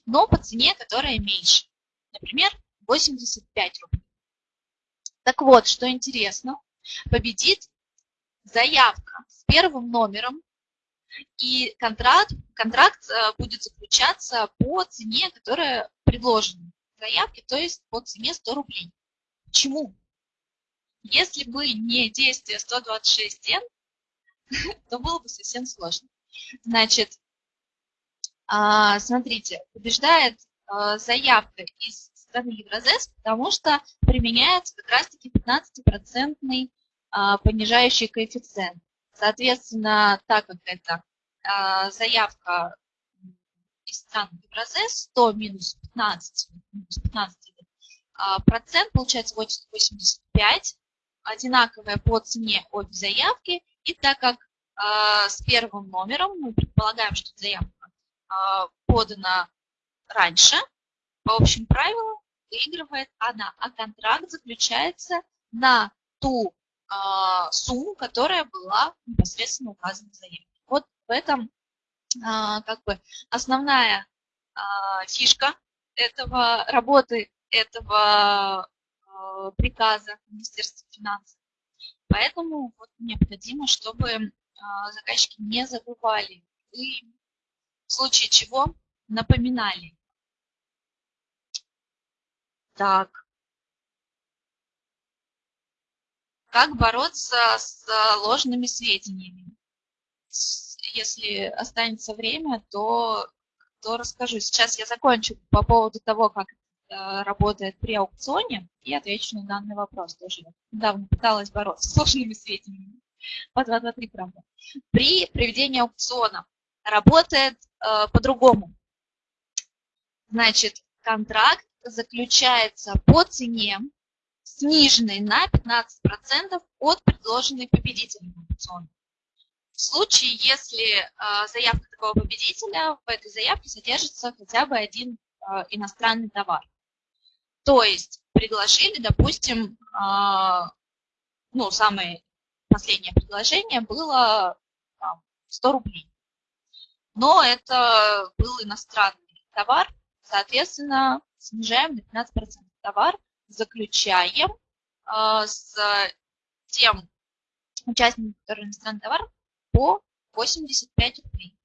но по цене, которая меньше. Например, 85 рублей. Так вот, что интересно, победит заявка с первым номером и контракт, контракт э, будет заключаться по цене, которая предложена заявке, то есть по цене 100 рублей. Почему? Если бы не действие 126Н, то было бы совсем сложно. Значит, смотрите, побеждает э, заявка из страны Евразес, потому что применяется как раз-таки 15% а, понижающий коэффициент. Соответственно, так как это а, заявка из стран Евразес, 100 минус 15, минус 15 а, процент, получается 85, одинаковая по цене обе заявки. И так как а, с первым номером мы предполагаем, что заявка подана раньше, по общим правилам выигрывает она, а контракт заключается на ту а, сумму, которая была непосредственно указана в заявке. Вот в этом а, как бы основная а, фишка этого работы, этого приказа Министерства финансов. Поэтому вот необходимо, чтобы заказчики не забывали и в случае чего напоминали. Так, Как бороться с э, ложными сведениями? Если останется время, то, то расскажу. Сейчас я закончу по поводу того, как это работает при аукционе, и отвечу на данный вопрос. Тоже недавно пыталась бороться с ложными сведениями. По 223, правда. При проведении аукциона работает э, по-другому. Значит, контракт заключается по цене, сниженной на 15% от предложенной победителем аукциона. В случае, если э, заявка такого победителя, в этой заявке содержится хотя бы один э, иностранный товар. То есть предложили, допустим, э, ну, самое последнее предложение было там, 100 рублей. Но это был иностранный товар, соответственно, снижаем на 15% товар, заключаем э, с тем участником, который иностранный товар, по 85 рублей.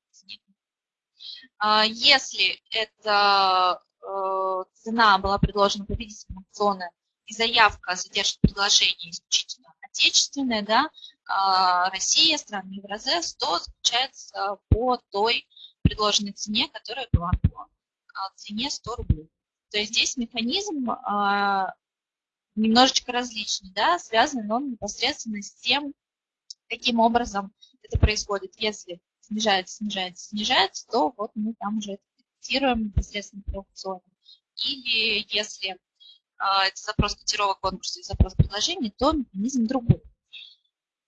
Э, если эта э, цена была предложена победителем аукциона и заявка содержит предложение исключительно отечественное, да, Россия, страны Евразес, то заключается по той предложенной цене, которая была по цене 100 рублей. То есть здесь механизм а, немножечко различный, да, связан он непосредственно с тем, каким образом это происходит. Если снижается, снижается, снижается, то вот мы там уже фиксируем непосредственно по аукциону. Или если а, это запрос котировок конкурса и запрос предложений, то механизм другой.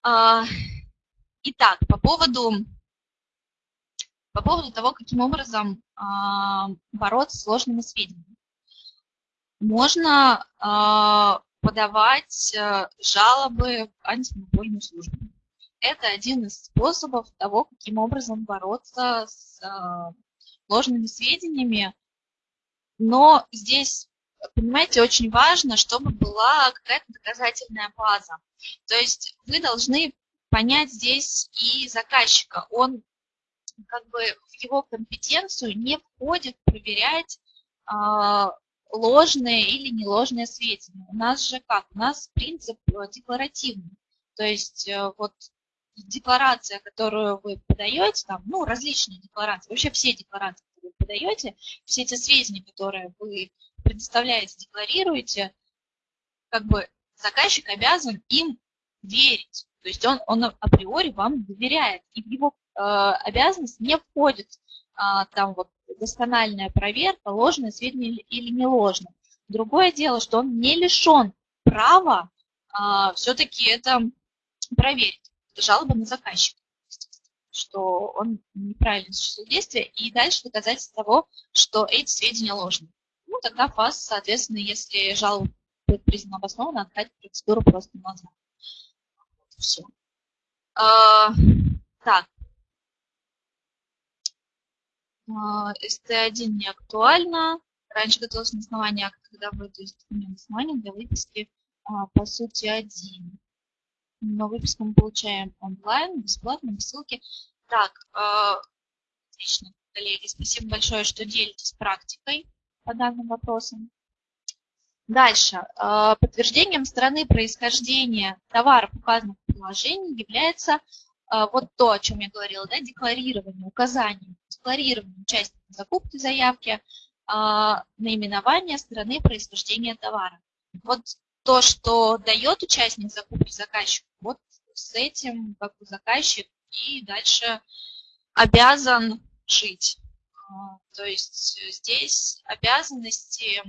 А, итак, по поводу, по поводу того, каким образом а, бороться с сложными сведениями. Можно подавать э, жалобы в антимонопольную службу. Это один из способов того, каким образом бороться с ложными сведениями. Но здесь понимаете, очень важно, чтобы была какая-то доказательная база. То есть вы должны понять здесь и заказчика. Он как бы в его компетенцию не входит проверять э, ложные или неложные сведения. У нас же как? У нас принцип декларативный. То есть э, вот декларация, которую вы подаете, там, ну, различные декларации, вообще все декларации, которые вы подаете, все эти сведения, которые вы предоставляете, декларируете, как бы заказчик обязан им верить. То есть он, он априори вам доверяет, и в его э, обязанность не входит э, там вот доскональная проверка, ложное сведения или не ложное. Другое дело, что он не лишен права э, все-таки это проверить. Это жалоба на заказчика что он неправильно осуществил действие, и дальше доказательство того, что эти сведения ложные тогда ФАС, соответственно, если жалоба будет признана обоснованно, откатит процедуру просто назад. Все. А, так. А, СТ1 не актуально. Раньше готовилось на основании когда вы, то есть документ основания для выписки а, по сути один. Но выписку мы получаем онлайн, бесплатно, без ссылки. Так, а, отлично, коллеги, спасибо большое, что делитесь практикой по данным вопросам. Дальше. Э, подтверждением страны происхождения товаров, указанных в приложении, является э, вот то, о чем я говорила, да, декларирование, указание, декларирование участника закупки заявки, э, наименование страны происхождения товара. Вот то, что дает участник закупки заказчику, вот с этим как бы заказчик и дальше обязан жить. То есть э, здесь обязанности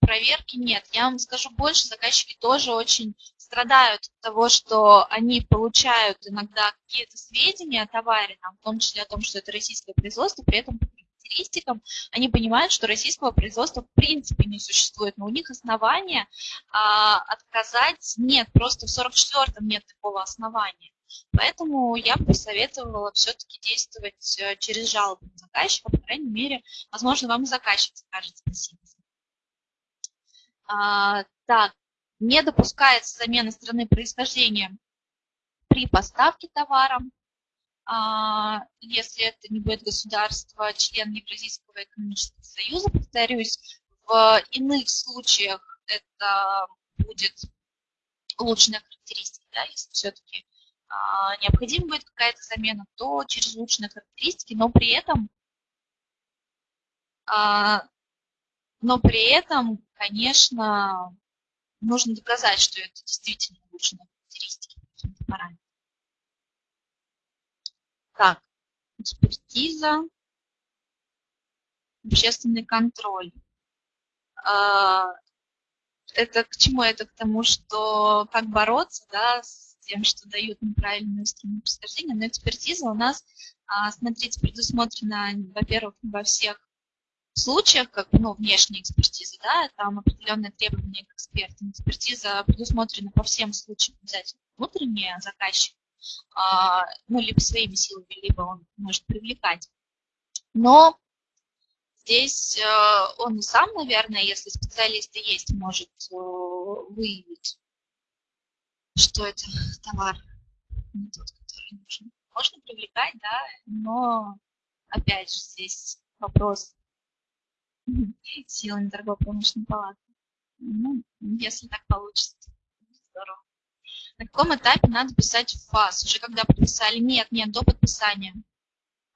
проверки нет. Я вам скажу больше, заказчики тоже очень страдают от того, что они получают иногда какие-то сведения о товаре, там, в том числе о том, что это российское производство, при этом по характеристикам они понимают, что российского производства в принципе не существует, но у них основания а, отказать нет, просто в 44-м нет такого основания. Поэтому я бы посоветовала все-таки действовать э, через жалобу заказчика, по крайней мере, возможно, вам заказчик скажет спасибо. А, так, не допускается замена страны происхождения при поставке товара, а, если это не будет государство, член Евразийского экономического союза, повторюсь, в иных случаях это будет улучшенная характеристика, да, если все-таки необходима будет какая-то замена, то через улучшенные характеристики, но при этом, а, но при этом, конечно, нужно доказать, что это действительно улучшенные характеристики Так, экспертиза, общественный контроль. А, это к чему? Это к тому, что как бороться да, с тем, что дают неправильную страну происхождения, но экспертиза у нас, а, смотрите, предусмотрена, во-первых, во всех случаях, как ну, внешняя экспертиза, да, там определенные требования к экспертам. Экспертиза предусмотрена по всем случаям обязательно внутренняя заказчик, а, ну, либо своими силами, либо он может привлекать. Но здесь э, он сам, наверное, если специалисты есть, может э, выявить что это товар не тот, который нужен. Можно привлекать, да, но опять же здесь вопрос силами торгово-промышленной палаты. Ну, если так получится, здорово. На каком этапе надо писать ФАС? Уже когда подписали? Нет, нет, до подписания.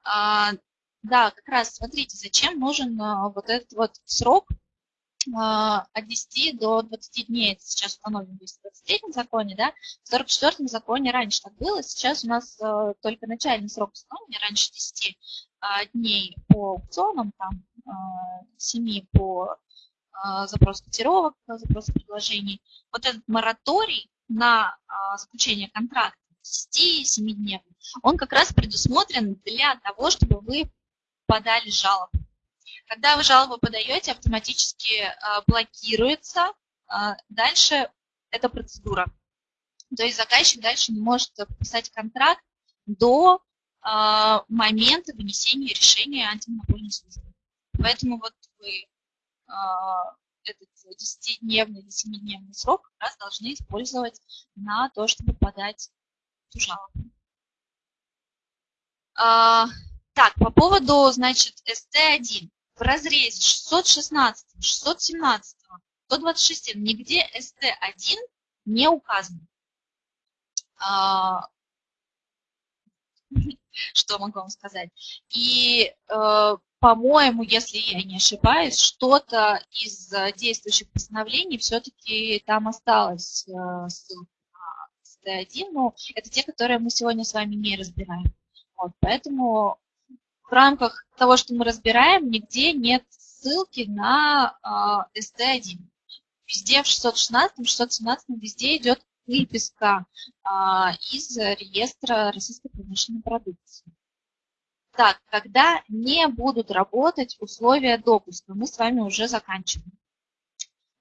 А, да, как раз, смотрите, зачем нужен а, вот этот вот срок от 10 до 20 дней, это сейчас установлено в 223 законе, да, в 44 законе раньше так было, сейчас у нас э, только начальный срок установления, раньше 10 э, дней по аукционам, там, э, 7 по э, запросу котировок, запросу предложений. Вот этот мораторий на заключение контракта 10-7 дней, он как раз предусмотрен для того, чтобы вы подали жалобу. Когда вы жалобу подаете, автоматически а, блокируется а, дальше эта процедура. То есть заказчик дальше не может подписать контракт до а, момента вынесения решения антимонопольной службы. Поэтому вот вы этот 10-дневный или 7-дневный срок как раз должны использовать на то, чтобы подать эту жалобу. Так, по поводу, значит, СТ-1 в разрезе 616, 617, 126 нигде СТ1 не указано. А, что могу вам сказать? И, э, по-моему, если я не ошибаюсь, что-то из действующих постановлений все-таки там осталось ссылка на СТ1, но это те, которые мы сегодня с вами не разбираем. Вот, поэтому в рамках того, что мы разбираем, нигде нет ссылки на э, ST1. Везде в 616, 617 везде идет выписка э, из реестра российской промышленной продукции. Так, когда не будут работать условия допуска, мы с вами уже заканчиваем.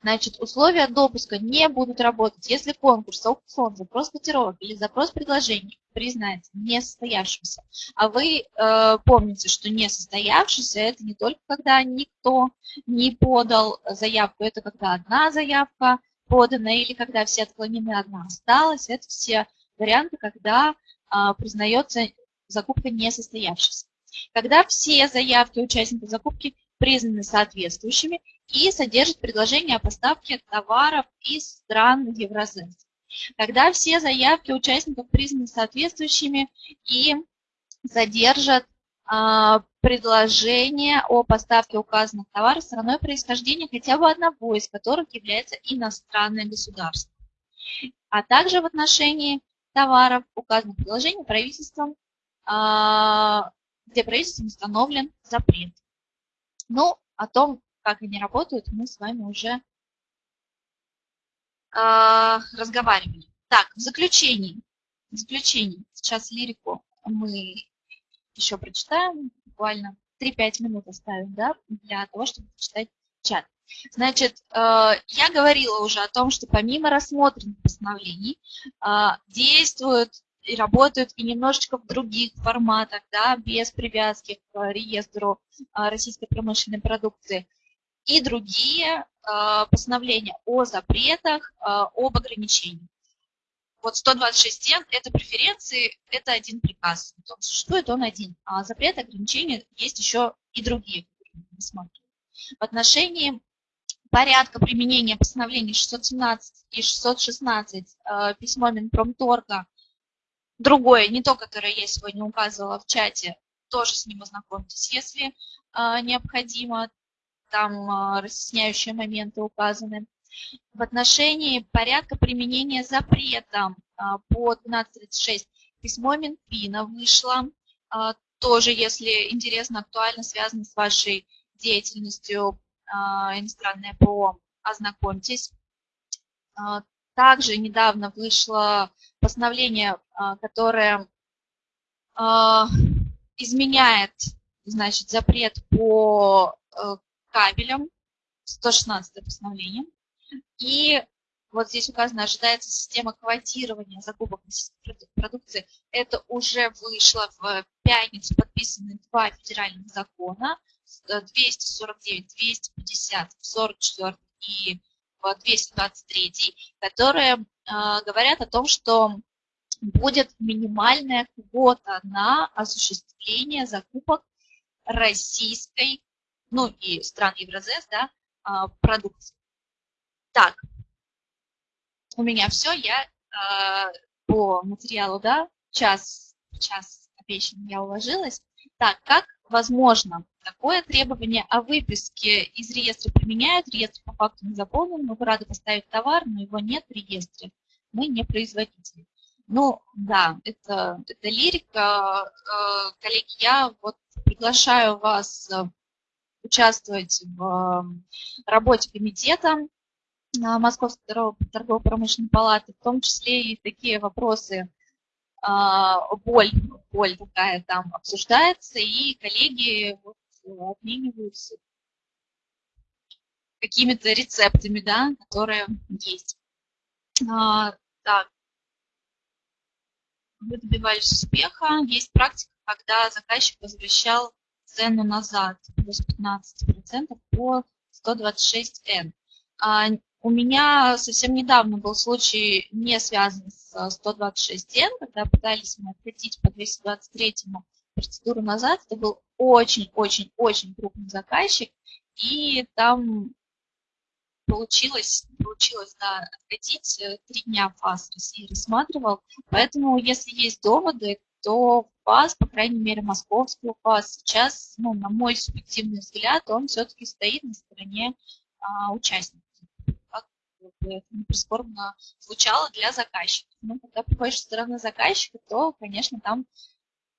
Значит, условия допуска не будут работать, если конкурс, аукцион, запрос котировок или запрос предложений признается несостоявшимся. А вы э, помните, что несостоявшийся – это не только когда никто не подал заявку, это когда одна заявка подана или когда все отклонены, одна осталась. Это все варианты, когда э, признается закупка несостоявшейся. Когда все заявки участников закупки признаны соответствующими и содержат предложение о поставке товаров из стран Евразес. Когда все заявки участников признаны соответствующими и содержат а, предложение о поставке указанных товаров страной происхождения хотя бы одного из которых является иностранное государство. А также в отношении товаров указанных предложений правительством, а, где правительством установлен запрет. Ну, о том, как они работают, мы с вами уже э, разговаривали. Так, в заключении. В заключении. Сейчас лирику мы еще прочитаем. Буквально 3-5 минут оставим да, для того, чтобы прочитать чат. Значит, э, я говорила уже о том, что помимо рассмотренных постановлений э, действуют и работают и немножечко в других форматах, да, без привязки к реестру а, российской промышленной продукции, и другие а, постановления о запретах, а, об ограничениях. Вот 126 – это преференции, это один приказ. Он существует, он один. А запрет, ограничения есть еще и другие, В отношении порядка применения постановлений 617 и 616 письмо Минпромторга другое, не то, которое я сегодня указывала в чате, тоже с ним ознакомьтесь, если необходимо, там э, разъясняющие моменты указаны. В отношении порядка применения запрета э, по 1236 письмо Минфина вышло, э, тоже, если интересно, актуально связано с вашей деятельностью иностранное ПО, ознакомьтесь. Также недавно вышло постановление, а, которое а, изменяет значит, запрет по э, кабелям, 116 постановление. И вот здесь указано, ожидается система квотирования закупок продукции. Это уже вышло в пятницу, подписаны два федеральных закона, 249, 250, 44 и 223, которые а, говорят о том, что будет минимальная квота на осуществление закупок российской, ну и стран Евразес, да, а, продукции. Так, у меня все, я а, по материалу, да, час, час обещанный я уложилась. Так, как возможно такое требование о выписке из реестра применяют, реестр по факту не заполнен, мы бы рады поставить товар, но его нет в реестре, мы не производитель. Ну, да, это, это лирика. Э, коллеги, я вот приглашаю вас участвовать в работе комитета Московской торгово-промышленной палаты, в том числе и такие вопросы, а, боль, боль такая там обсуждается, и коллеги вот обмениваются какими-то рецептами, да, которые есть. А, так, вы добивались успеха. Есть практика, когда заказчик возвращал цену назад, плюс 15% по 126N. А у меня совсем недавно был случай, не связанный с 126N, когда пытались мы откатить по 223 процедуру назад. Это был очень-очень-очень крупный заказчик, и там получилось, получилось да, откатить. Э, три дня ФАС России рассматривал. Поэтому, если есть доводы, то ФАС, по крайней мере, московский ФАС, сейчас, ну, на мой субъективный взгляд, он все-таки стоит на стороне а, участников. Как это не прискорбно звучало для заказчика. Но когда приходишь со стороны заказчика, то, конечно, там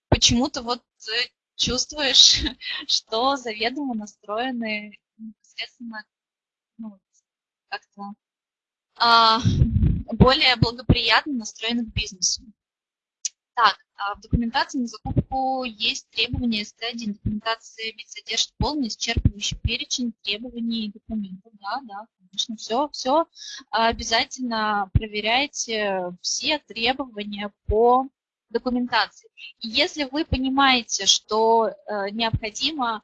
почему-то вот э, чувствуешь, что заведомо настроены непосредственно ну, как-то а, более благоприятно настроены к бизнесу. Так, в документации на закупку есть требования СТ1. Документация ведь содержит полный исчерпывающий перечень требований и документов. Да, да, конечно, все, все обязательно проверяйте все требования по документации. Если вы понимаете, что э, необходимо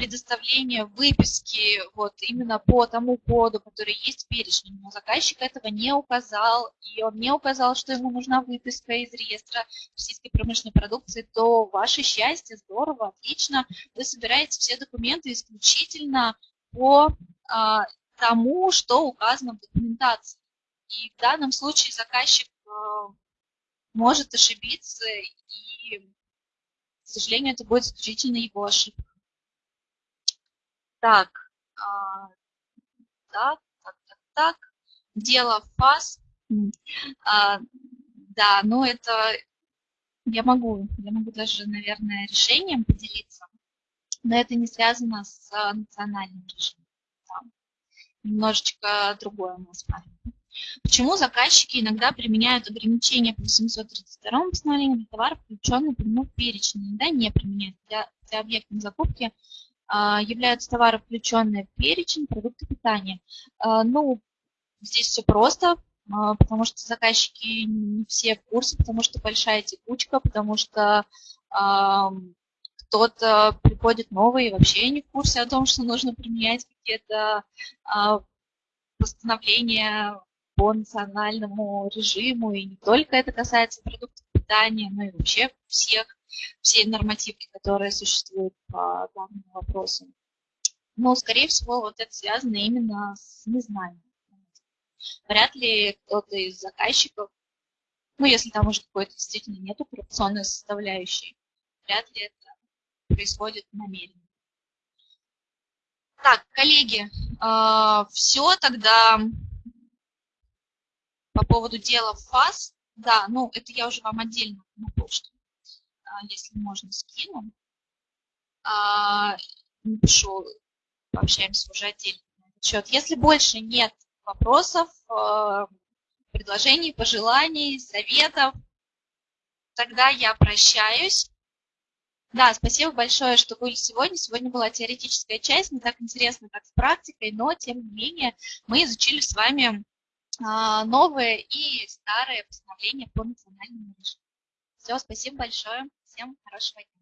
предоставление выписки вот именно по тому коду, который есть в перечне, но заказчик этого не указал, и он не указал, что ему нужна выписка из реестра российской промышленной продукции, то ваше счастье, здорово, отлично, вы собираете все документы исключительно по а, тому, что указано в документации. И в данном случае заказчик а, может ошибиться, и, к сожалению, это будет исключительно его ошибка. Так, а, так, так, так, так. Дело ФАС. А, да, ну это я могу, я могу даже, наверное, решением поделиться, но это не связано с национальным режимом. Да. Немножечко другое у нас правило. Почему заказчики иногда применяют ограничения по 732 постановлению для товаров, включенных в перечень, иногда не применяют для, для объектной закупки а, являются товары, включенные в перечень продукты питания. А, ну, здесь все просто, а, потому что заказчики не все в курсе, потому что большая текучка, потому что кто-то приходит новый и вообще не в курсе о том, что нужно применять какие-то постановления по национальному режиму, и не только это касается продуктов питания, но и вообще всех все нормативки, которые существуют по данному вопросу. Но, скорее всего, вот это связано именно с незнанием. Вряд ли кто-то из заказчиков, ну, если там уже какой-то действительно нет коррупционной составляющей, вряд ли это происходит намеренно. Так, коллеги, э, все тогда по поводу дела ФАС. Да, ну, это я уже вам отдельно на почту а, если можно, скину. А, напишу, пообщаемся уже отдельно на счет. Если больше нет вопросов, а, предложений, пожеланий, советов, тогда я прощаюсь. Да, спасибо большое, что были сегодня. Сегодня была теоретическая часть, не так интересно, как с практикой, но, тем не менее, мы изучили с вами новые и старые постановления по национальному режиму. Все, спасибо большое. Всем хорошего дня.